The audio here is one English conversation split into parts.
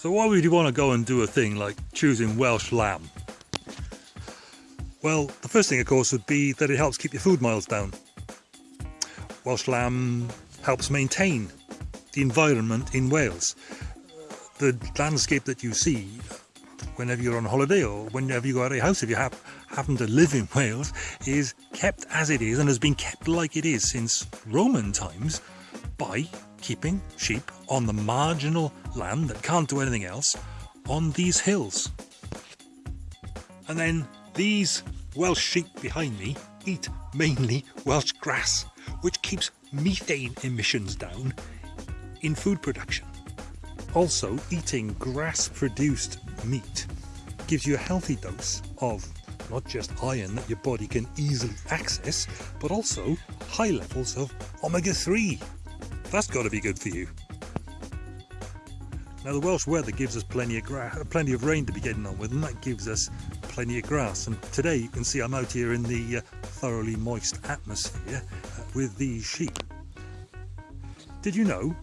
So why would you want to go and do a thing like choosing Welsh lamb? Well, the first thing of course would be that it helps keep your food miles down. Welsh lamb helps maintain the environment in Wales. The landscape that you see whenever you're on holiday or whenever you go out of your house, if you have, happen to live in Wales, is kept as it is and has been kept like it is since Roman times by keeping sheep on the marginal land that can't do anything else on these hills. And then these Welsh sheep behind me eat mainly Welsh grass, which keeps methane emissions down in food production. Also, eating grass-produced meat gives you a healthy dose of not just iron that your body can easily access, but also high levels of omega-3 that's got to be good for you. Now the Welsh weather gives us plenty of grass, plenty of rain to be getting on with, and that gives us plenty of grass. And today you can see I'm out here in the uh, thoroughly moist atmosphere uh, with these sheep. Did you know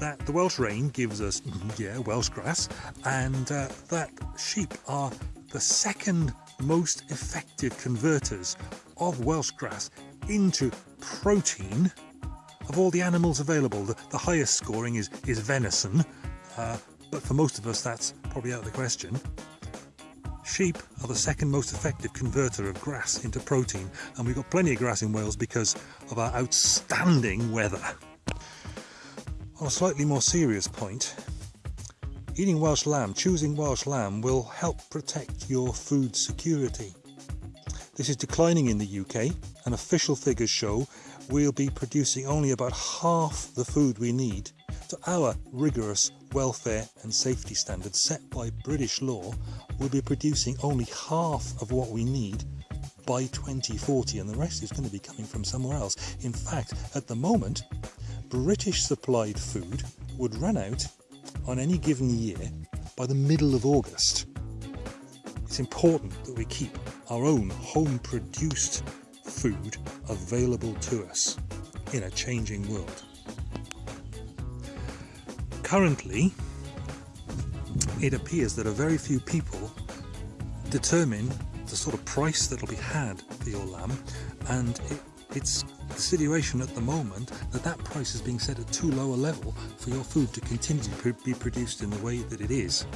that the Welsh rain gives us, yeah, Welsh grass, and uh, that sheep are the second most effective converters of Welsh grass into protein of all the animals available, the, the highest scoring is, is venison, uh, but for most of us that's probably out of the question. Sheep are the second most effective converter of grass into protein, and we've got plenty of grass in Wales because of our outstanding weather. On a slightly more serious point, eating Welsh lamb, choosing Welsh lamb will help protect your food security. This is declining in the UK, and official figures show we'll be producing only about half the food we need our rigorous welfare and safety standards set by British law, we'll be producing only half of what we need by 2040 and the rest is going to be coming from somewhere else. In fact, at the moment, British supplied food would run out on any given year by the middle of August. It's important that we keep our own home produced food available to us in a changing world. Currently, it appears that a very few people determine the sort of price that'll be had for your lamb and it, it's the situation at the moment that that price is being set at too low a level for your food to continue to be produced in the way that it is.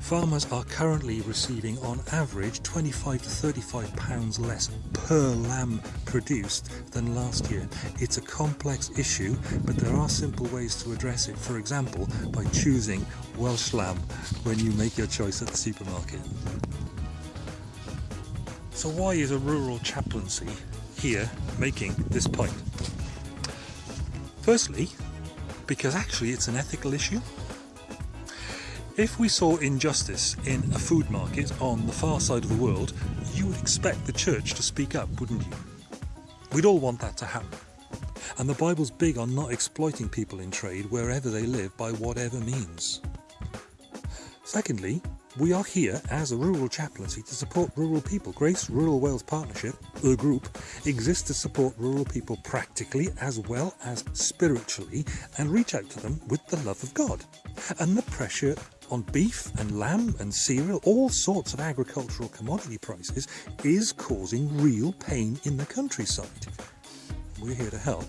Farmers are currently receiving on average 25 to 35 pounds less per lamb produced than last year. It's a complex issue but there are simple ways to address it, for example by choosing Welsh lamb when you make your choice at the supermarket. So why is a rural chaplaincy here making this point. Firstly, because actually it's an ethical issue. If we saw injustice in a food market on the far side of the world, you would expect the church to speak up, wouldn't you? We'd all want that to happen. And the Bible's big on not exploiting people in trade wherever they live by whatever means. Secondly, we are here as a rural chaplaincy to support rural people. Grace Rural Wales Partnership, the group, exists to support rural people practically as well as spiritually and reach out to them with the love of God. And the pressure on beef and lamb and cereal, all sorts of agricultural commodity prices, is causing real pain in the countryside. We're here to help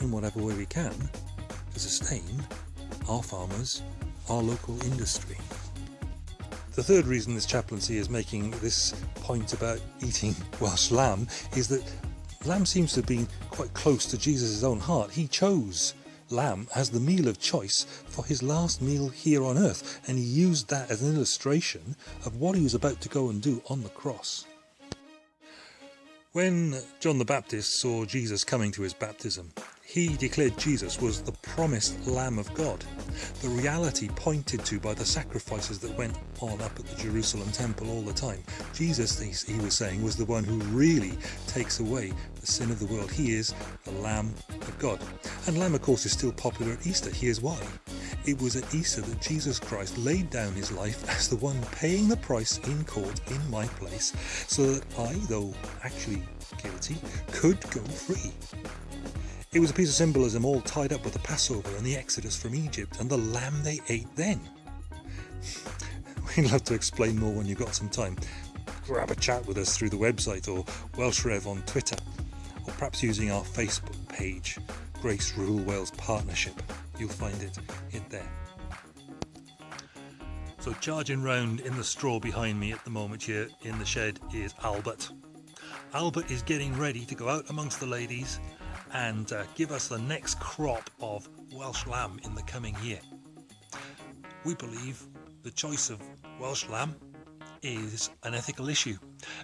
in whatever way we can to sustain our farmers, our local industry. The third reason this chaplaincy is making this point about eating Welsh lamb is that lamb seems to have been quite close to Jesus' own heart. He chose lamb as the meal of choice for his last meal here on earth and he used that as an illustration of what he was about to go and do on the cross. When John the Baptist saw Jesus coming to his baptism, he declared Jesus was the promised Lamb of God, the reality pointed to by the sacrifices that went on up at the Jerusalem temple all the time. Jesus, he was saying, was the one who really takes away the sin of the world. He is the Lamb of God. And Lamb, of course, is still popular at Easter. Here's why. It was at Easter that Jesus Christ laid down his life as the one paying the price in court in my place, so that I, though actually guilty, could go free. It was a piece of symbolism all tied up with the Passover and the Exodus from Egypt and the lamb they ate then. We'd love to explain more when you've got some time. Grab a chat with us through the website or Welsh Rev on Twitter, or perhaps using our Facebook page, Grace Rural Wales Partnership. You'll find it in there. So charging round in the straw behind me at the moment here in the shed is Albert. Albert is getting ready to go out amongst the ladies and uh, give us the next crop of Welsh lamb in the coming year. We believe the choice of Welsh lamb is an ethical issue.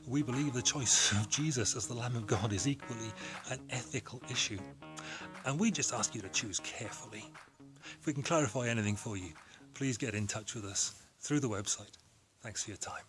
We believe the choice of Jesus as the Lamb of God is equally an ethical issue. And we just ask you to choose carefully. If we can clarify anything for you, please get in touch with us through the website. Thanks for your time.